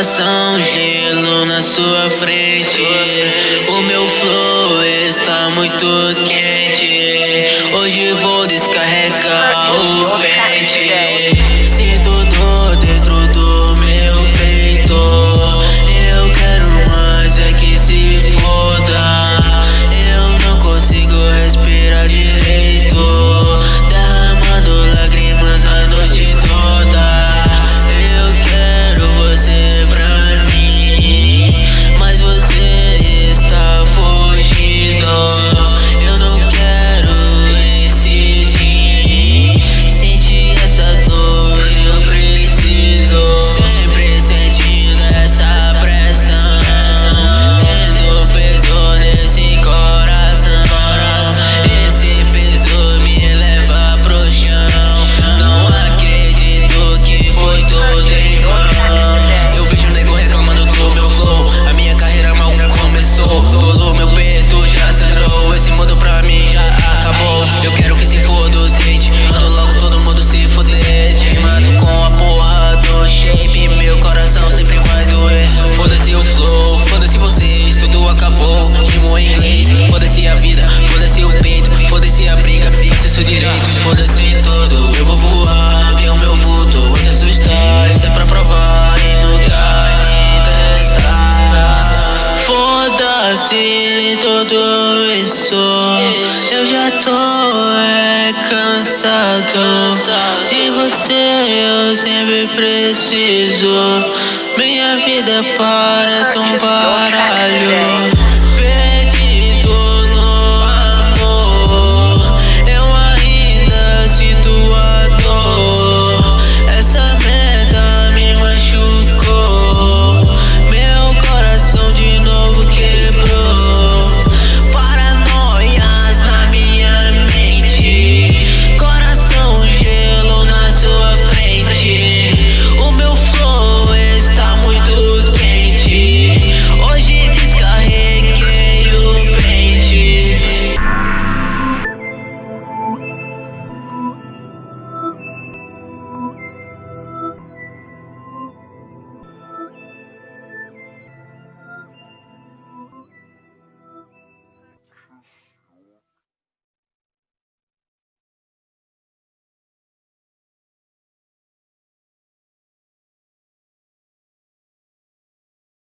coração, gelo na sua frente. O meu flow está muito quente. Hoje vou descarregar Se tudo isso Eu já tô é, cansado. De você eu sempre preciso. Minha vida parece um baralho